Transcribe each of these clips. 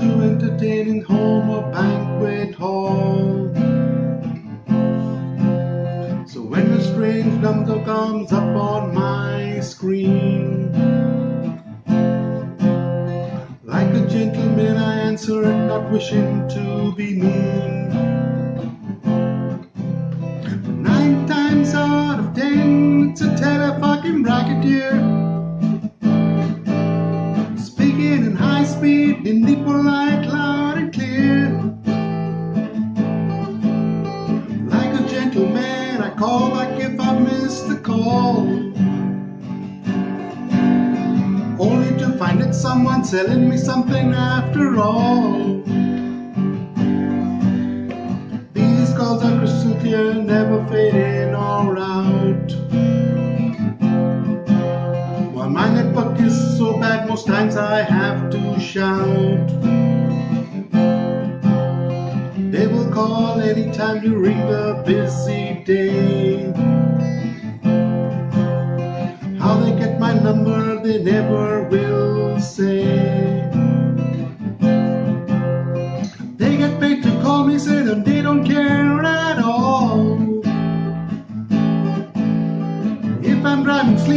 to entertain in home or banquet hall. So when a strange number comes up on my screen, like a gentleman I answer it, not wishing to be mean. Nine times out of ten, it's a telefucking racketeer. Speed, in deep polite, loud and clear. Like a gentleman, I call back if I miss the call. Only to find it's someone selling me something after all. These calls are crystal clear, never fade in or out. Most times I have to shout. They will call anytime during the busy day. How they get my number, they never will say.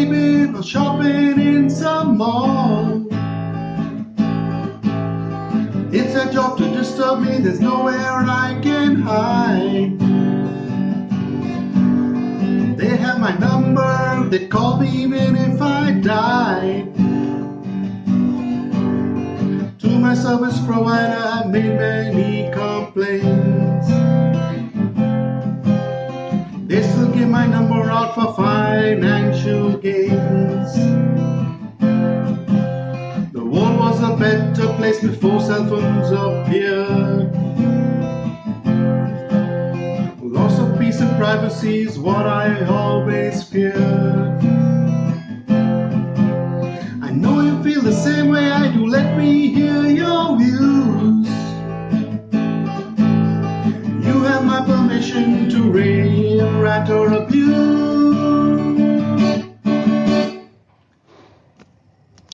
Sleeping, or shopping in some mall. It's their job to disturb me, there's nowhere I can hide. They have my number, they call me even if I die. To my service provider, I've made many complaints. They still give my number out for financial gains. The world was a better place before cell phones appeared. Loss of peace and privacy is what I always feared. I know you feel the same way I do. Let me hear your views. Permission to rave, rant, or abuse.